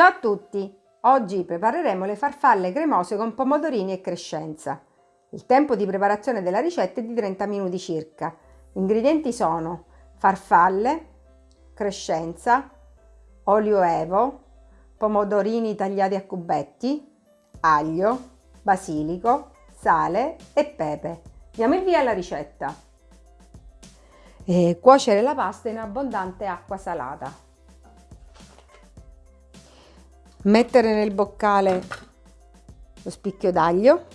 Ciao a tutti! Oggi prepareremo le farfalle cremose con pomodorini e crescenza. Il tempo di preparazione della ricetta è di 30 minuti circa. Gli ingredienti sono farfalle, crescenza, olio evo, pomodorini tagliati a cubetti, aglio, basilico, sale e pepe. Diamo il via alla ricetta. E cuocere la pasta in abbondante acqua salata mettere nel boccale lo spicchio d'aglio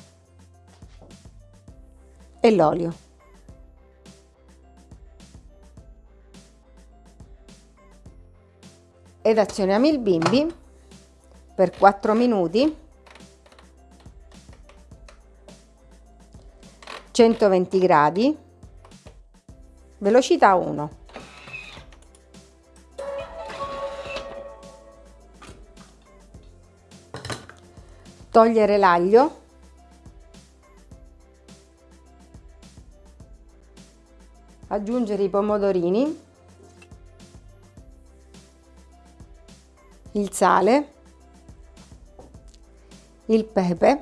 e l'olio. Ed azioniamo il bimbi per 4 minuti. 120 gradi. Velocità 1 togliere l'aglio. Aggiungere i pomodorini. Il sale. Il pepe.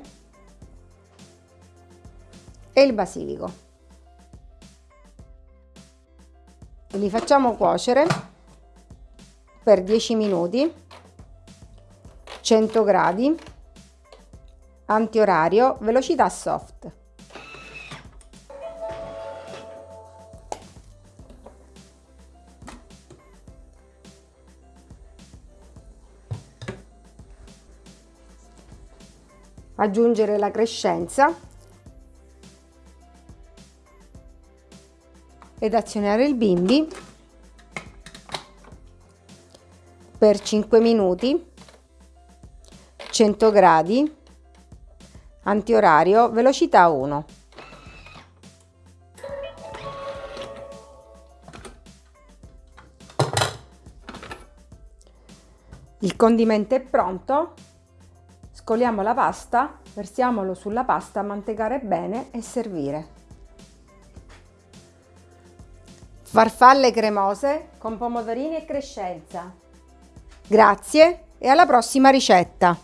E il basilico. Li facciamo cuocere per 10 minuti. 100 gradi antiorario, velocità soft. Aggiungere la crescenza. Ed azionare il bimbi. Per 5 minuti. 100 gradi antiorario velocità 1 il condimento è pronto. Scoliamo la pasta versiamolo sulla pasta mantecare bene e servire. Farfalle cremose con pomodorini e crescenza. Grazie e alla prossima ricetta